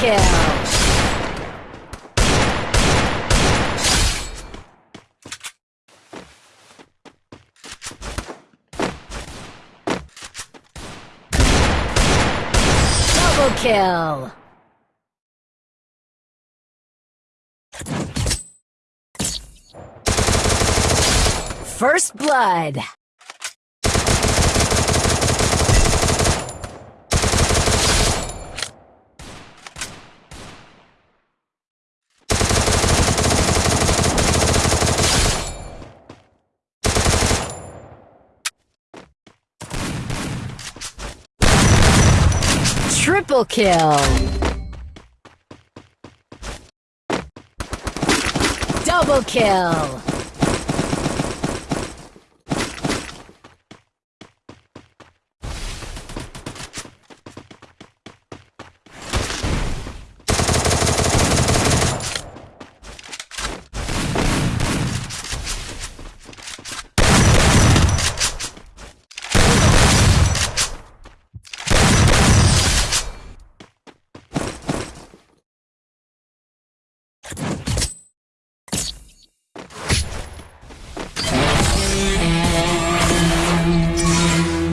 kill! Double kill! First blood! Triple kill! Double kill!